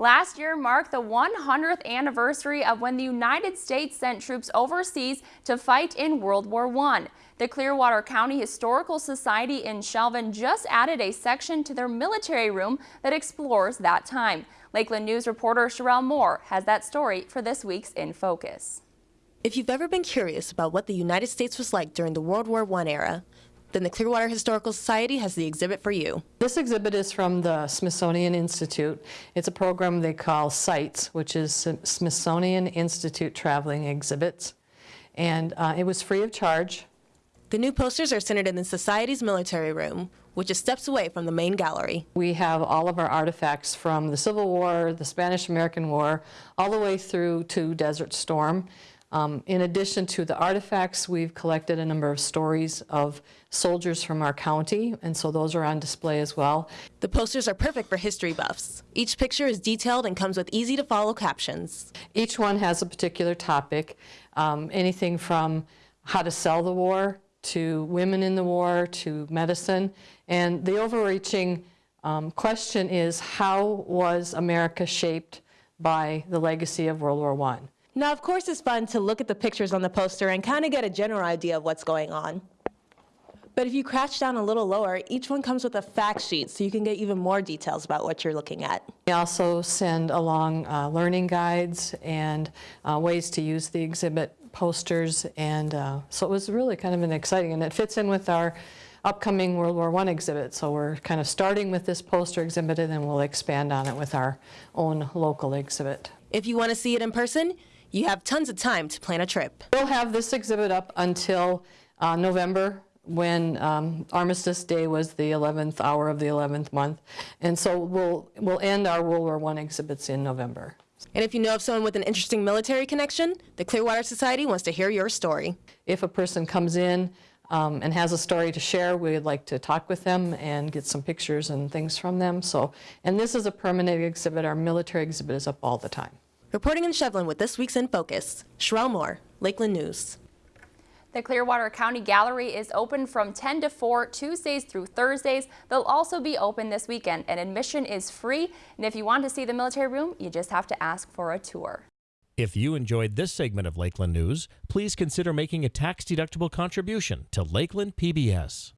Last year marked the 100th anniversary of when the United States sent troops overseas to fight in World War I. The Clearwater County Historical Society in Shevlin just added a section to their military room that explores that time. Lakeland News reporter Sherelle Moore has that story for this week's In Focus. If you've ever been curious about what the United States was like during the World War I era, then the Clearwater Historical Society has the exhibit for you. This exhibit is from the Smithsonian Institute. It's a program they call SITES, which is Smithsonian Institute Traveling Exhibits. And uh, it was free of charge. The new posters are centered in the Society's military room, which is steps away from the main gallery. We have all of our artifacts from the Civil War, the Spanish-American War, all the way through to Desert Storm. Um, in addition to the artifacts, we've collected a number of stories of soldiers from our county, and so those are on display as well. The posters are perfect for history buffs. Each picture is detailed and comes with easy to follow captions. Each one has a particular topic, um, anything from how to sell the war, to women in the war, to medicine, and the overreaching um, question is how was America shaped by the legacy of World War I? Now, of course, it's fun to look at the pictures on the poster and kind of get a general idea of what's going on. But if you crouch down a little lower, each one comes with a fact sheet so you can get even more details about what you're looking at. We also send along uh, learning guides and uh, ways to use the exhibit posters and uh, so it was really kind of an exciting and it fits in with our upcoming World War I exhibit. So we're kind of starting with this poster exhibit and then we'll expand on it with our own local exhibit. If you want to see it in person, you have tons of time to plan a trip. We'll have this exhibit up until uh, November when um, Armistice Day was the 11th hour of the 11th month. And so we'll, we'll end our World War I exhibits in November. And if you know of someone with an interesting military connection, the Clearwater Society wants to hear your story. If a person comes in um, and has a story to share, we'd like to talk with them and get some pictures and things from them. So, and this is a permanent exhibit. Our military exhibit is up all the time. Reporting in Shevlin with this week's In Focus, Sherelle Moore, Lakeland News. The Clearwater County Gallery is open from 10 to 4 Tuesdays through Thursdays. They'll also be open this weekend and admission is free. And if you want to see the military room, you just have to ask for a tour. If you enjoyed this segment of Lakeland News, please consider making a tax-deductible contribution to Lakeland PBS.